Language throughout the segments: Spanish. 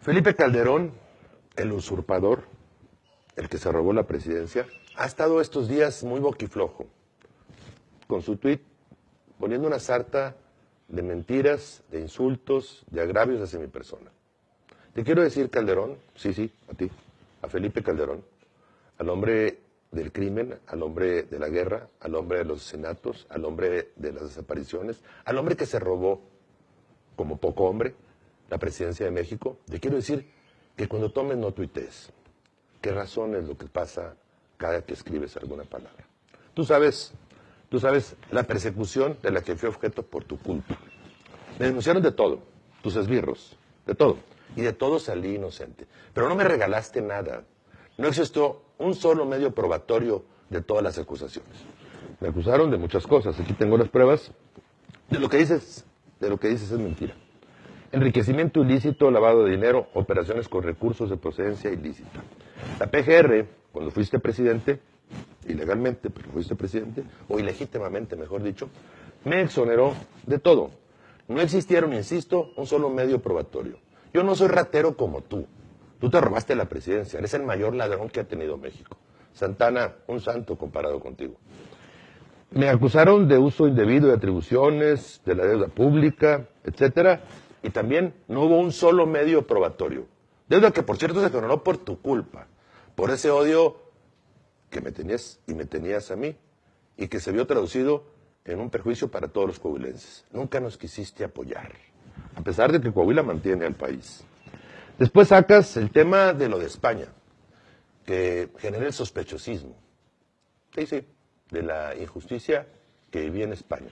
Felipe Calderón, el usurpador, el que se robó la presidencia, ha estado estos días muy boquiflojo con su tuit poniendo una sarta de mentiras, de insultos, de agravios hacia mi persona. Te quiero decir, Calderón, sí, sí, a ti, a Felipe Calderón, al hombre del crimen, al hombre de la guerra, al hombre de los asesinatos, al hombre de las desapariciones, al hombre que se robó, como poco hombre, la presidencia de México. Te quiero decir que cuando tomes no tuitees. ¿Qué razón es lo que pasa cada que escribes alguna palabra? Tú sabes Tú sabes la persecución de la que fui objeto por tu culpa. Me denunciaron de todo, tus esbirros, de todo. Y de todo salí inocente. Pero no me regalaste nada. No existió un solo medio probatorio de todas las acusaciones. Me acusaron de muchas cosas. Aquí tengo las pruebas. De lo que dices, de lo que dices es mentira. Enriquecimiento ilícito, lavado de dinero, operaciones con recursos de procedencia ilícita. La PGR, cuando fuiste presidente, ilegalmente, porque fuiste presidente, o ilegítimamente, mejor dicho, me exoneró de todo. No existieron, insisto, un solo medio probatorio. Yo no soy ratero como tú. Tú te robaste la presidencia, eres el mayor ladrón que ha tenido México. Santana, un santo comparado contigo. Me acusaron de uso indebido de atribuciones, de la deuda pública, etcétera, y también no hubo un solo medio probatorio. Deuda que, por cierto, se exoneró por tu culpa, por ese odio que me tenías y me tenías a mí, y que se vio traducido en un perjuicio para todos los coahuilenses. Nunca nos quisiste apoyar, a pesar de que Coahuila mantiene al país. Después sacas el tema de lo de España, que genera el sospechosismo. Sí, sí, de la injusticia que vivía en España.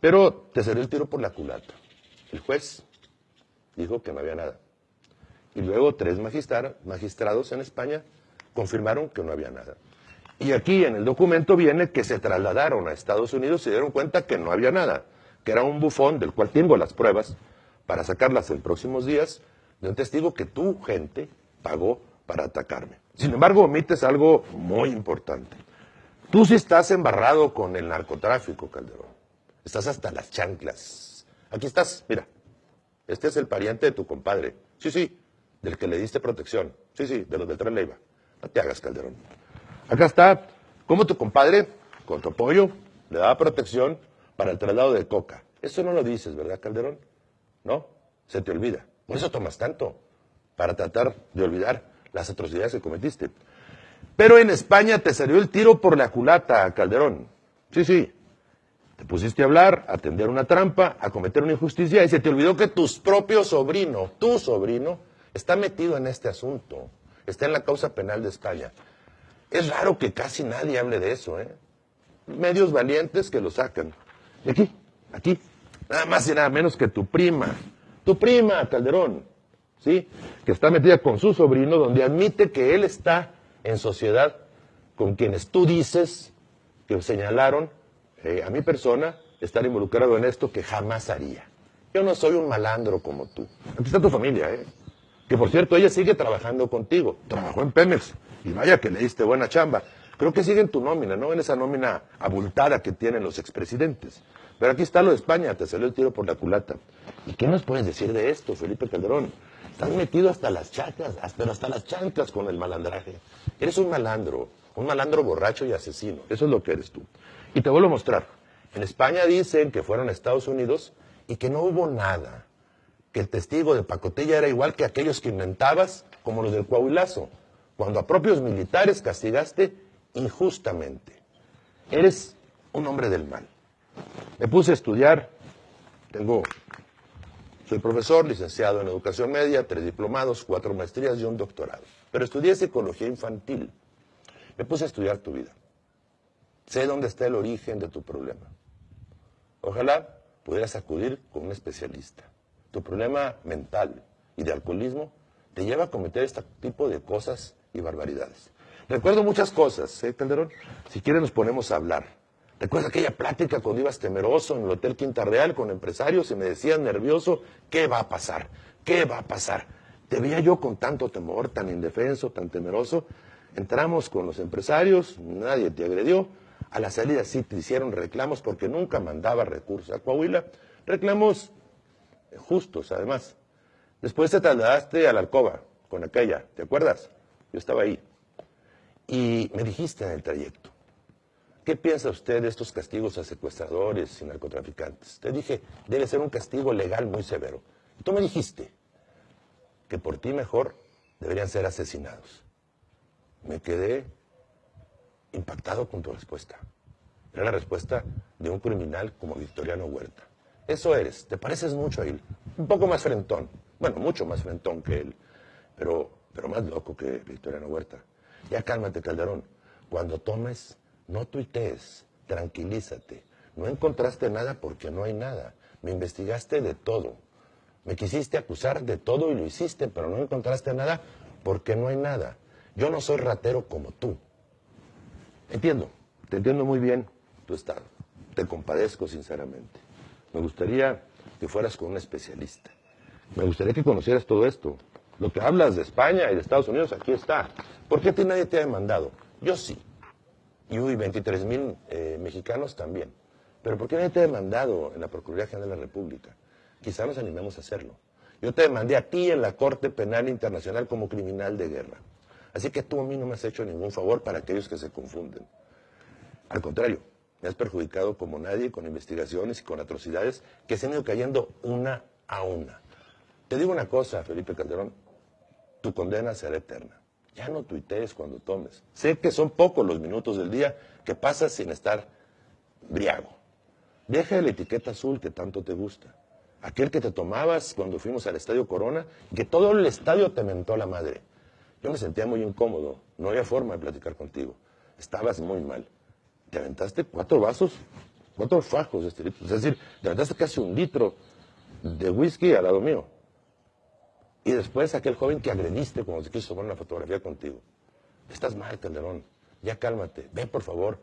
Pero te salió el tiro por la culata. El juez dijo que no había nada. Y luego tres magistrados en España confirmaron que no había nada. Y aquí en el documento viene que se trasladaron a Estados Unidos y se dieron cuenta que no había nada, que era un bufón del cual tengo las pruebas para sacarlas en próximos días de un testigo que tu gente pagó para atacarme. Sin embargo, omites algo muy importante. Tú sí estás embarrado con el narcotráfico, Calderón. Estás hasta las chanclas. Aquí estás, mira. Este es el pariente de tu compadre. Sí, sí, del que le diste protección. Sí, sí, de los del Tren Leiva. No te hagas, Calderón. Acá está cómo tu compadre, con tu apoyo, le daba protección para el traslado de coca. Eso no lo dices, ¿verdad, Calderón? ¿No? Se te olvida. Por eso tomas tanto, para tratar de olvidar las atrocidades que cometiste. Pero en España te salió el tiro por la culata, Calderón. Sí, sí. Te pusiste a hablar, a tender una trampa, a cometer una injusticia y se te olvidó que tu propio sobrino, tu sobrino, está metido en este asunto está en la causa penal de España. Es raro que casi nadie hable de eso, ¿eh? Medios valientes que lo sacan. Y aquí, aquí, nada más y nada menos que tu prima, tu prima, Calderón, ¿sí? Que está metida con su sobrino, donde admite que él está en sociedad con quienes tú dices que señalaron eh, a mi persona estar involucrado en esto que jamás haría. Yo no soy un malandro como tú. Aquí está tu familia, ¿eh? Que por cierto, ella sigue trabajando contigo. Trabajó en Pemex. Y vaya que le diste buena chamba. Creo que sigue en tu nómina, ¿no? En esa nómina abultada que tienen los expresidentes. Pero aquí está lo de España, te salió el tiro por la culata. ¿Y qué nos puedes decir de esto, Felipe Calderón? Estás metido hasta las chacas, pero hasta las chanclas con el malandraje. Eres un malandro, un malandro borracho y asesino. Eso es lo que eres tú. Y te vuelvo a mostrar. En España dicen que fueron a Estados Unidos y que no hubo nada que el testigo de pacotilla era igual que aquellos que inventabas, como los del Coahuilazo, cuando a propios militares castigaste injustamente. Eres un hombre del mal. Me puse a estudiar, tengo, soy profesor, licenciado en educación media, tres diplomados, cuatro maestrías y un doctorado. Pero estudié psicología infantil. Me puse a estudiar tu vida. Sé dónde está el origen de tu problema. Ojalá pudieras acudir con un especialista tu problema mental y de alcoholismo te lleva a cometer este tipo de cosas y barbaridades. Recuerdo muchas cosas, ¿eh, Calderón? Si quieres nos ponemos a hablar. Recuerdo aquella plática cuando ibas temeroso en el Hotel Quinta Real con empresarios y me decían nervioso, ¿qué va a pasar? ¿Qué va a pasar? Te veía yo con tanto temor, tan indefenso, tan temeroso. Entramos con los empresarios, nadie te agredió. A la salida sí te hicieron reclamos porque nunca mandaba recursos a Coahuila. Reclamos justos además. Después te trasladaste a la alcoba con aquella, ¿te acuerdas? Yo estaba ahí. Y me dijiste en el trayecto, ¿qué piensa usted de estos castigos a secuestradores y narcotraficantes? Te dije, debe ser un castigo legal muy severo. Y tú me dijiste que por ti mejor deberían ser asesinados. Me quedé impactado con tu respuesta. Era la respuesta de un criminal como Victoriano Huerta. Eso eres, te pareces mucho a él. Un poco más frentón, bueno, mucho más frentón que él, pero, pero más loco que Victoriano Huerta. Ya cálmate, Calderón. Cuando tomes, no tuitees, tranquilízate. No encontraste nada porque no hay nada. Me investigaste de todo. Me quisiste acusar de todo y lo hiciste, pero no encontraste nada porque no hay nada. Yo no soy ratero como tú. Entiendo, te entiendo muy bien tu estado. Te compadezco sinceramente. Me gustaría que fueras con un especialista. Me gustaría que conocieras todo esto. Lo que hablas de España y de Estados Unidos, aquí está. ¿Por qué a ti nadie te ha demandado? Yo sí. Y uy, 23 mil eh, mexicanos también. Pero ¿por qué nadie te ha demandado en la Procuraduría General de la República? Quizá nos animemos a hacerlo. Yo te demandé a ti en la Corte Penal Internacional como criminal de guerra. Así que tú a mí no me has hecho ningún favor para aquellos que se confunden. Al contrario, me has perjudicado como nadie con investigaciones y con atrocidades que se han ido cayendo una a una. Te digo una cosa, Felipe Calderón, tu condena será eterna. Ya no tuitees cuando tomes. Sé que son pocos los minutos del día que pasas sin estar briago. Deja la etiqueta azul que tanto te gusta. Aquel que te tomabas cuando fuimos al Estadio Corona que todo el estadio te mentó la madre. Yo me sentía muy incómodo. No había forma de platicar contigo. Estabas muy mal te aventaste cuatro vasos, cuatro fajos de este. Es decir, te aventaste casi un litro de whisky al lado mío. Y después aquel joven que agrediste cuando se quiso tomar una fotografía contigo. Estás mal, Calderón. Ya cálmate. Ve, por favor,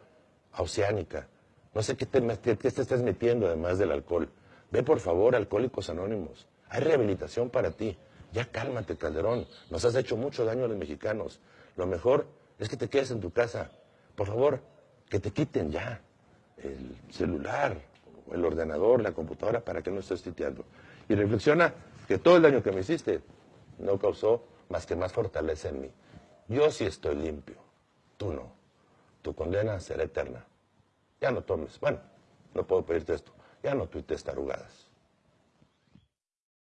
a Oceánica. No sé qué te, qué estás metiendo además del alcohol. Ve, por favor, Alcohólicos Anónimos. Hay rehabilitación para ti. Ya cálmate, Calderón. Nos has hecho mucho daño a los mexicanos. Lo mejor es que te quedes en tu casa. Por favor, que te quiten ya el celular, el ordenador, la computadora para que no estés titeando. Y reflexiona que todo el daño que me hiciste no causó más que más fortaleza en mí. Yo sí estoy limpio, tú no. Tu condena será eterna. Ya no tomes, bueno, no puedo pedirte esto, ya no tuites tarugadas.